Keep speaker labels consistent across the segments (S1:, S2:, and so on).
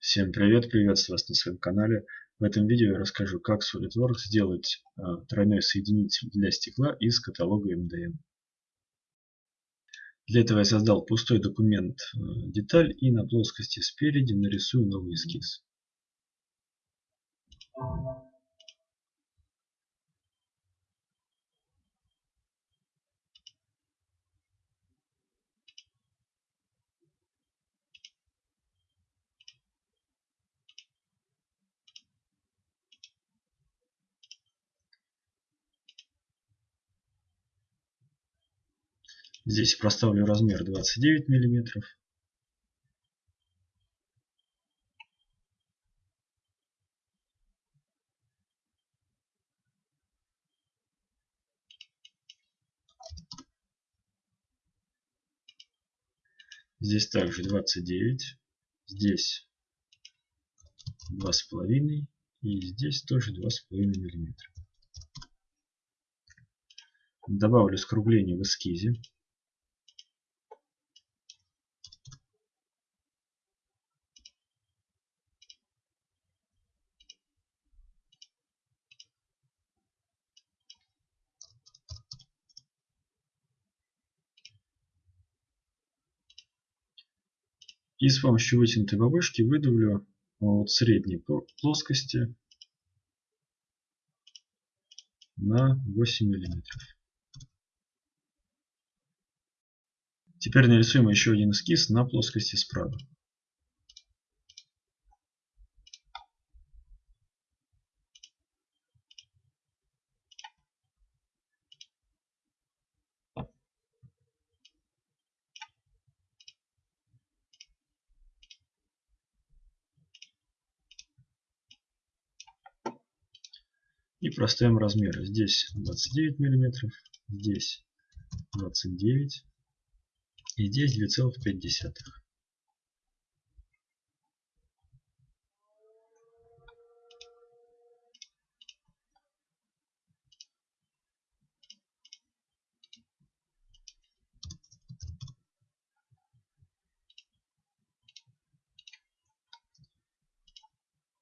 S1: Всем привет, приветствую вас на своем канале. В этом видео я расскажу, как SolidWorks сделать э, тройной соединитель для стекла из каталога MDM. Для этого я создал пустой документ э, деталь и на плоскости спереди нарисую новый эскиз. Здесь проставлю размер 29 миллиметров. Здесь также 29. Здесь 2,5. И здесь тоже 2,5 миллиметра. Добавлю скругление в эскизе. И с помощью вытянутой бабушки выдавлю от средней плоскости на 8 миллиметров. Теперь нарисуем еще один эскиз на плоскости справа. И проставим размеры. Здесь 29 миллиметров, здесь 29 и здесь 2,5.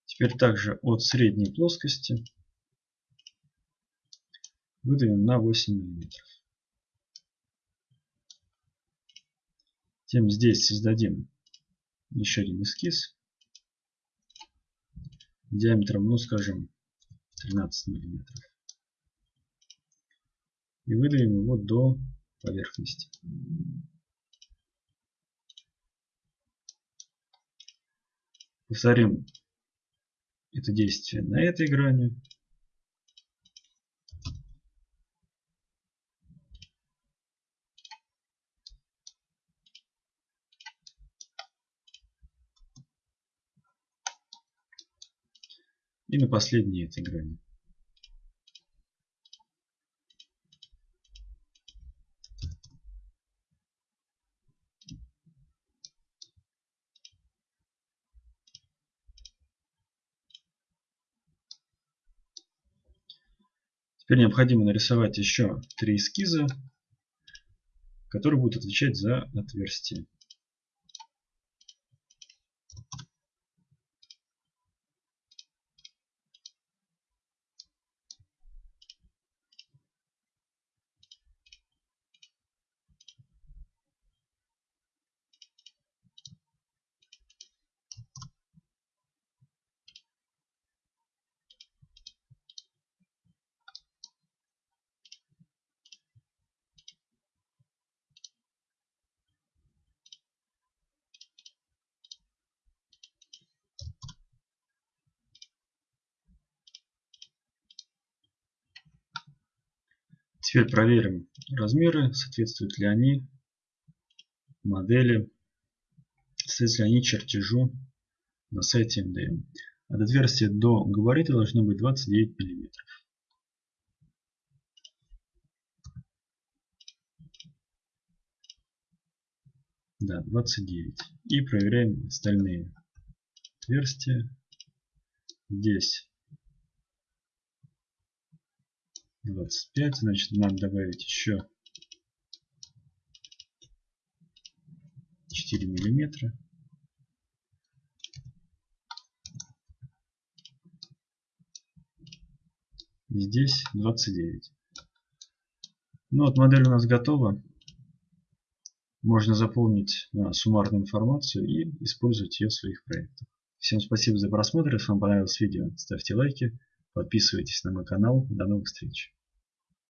S1: Теперь также от средней плоскости выдавим на 8 миллиметров. Тем здесь создадим еще один эскиз диаметром, ну скажем, 13 миллиметров. И выдавим его до поверхности. Повторим это действие на этой грани. И на последней этой грани. Теперь необходимо нарисовать еще три эскиза, которые будут отвечать за отверстие. Теперь проверим размеры, соответствуют ли они модели, соответствуют ли они чертежу на сайте MDM. От отверстия до габарита должно быть 29 миллиметров. Да, 29. И проверяем остальные отверстия. Здесь 25, значит, надо добавить еще 4 миллиметра. И здесь 29. Ну вот модель у нас готова. Можно заполнить а, суммарную информацию и использовать ее в своих проектах. Всем спасибо за просмотр. Если вам понравилось видео, ставьте лайки, подписывайтесь на мой канал. До новых встреч!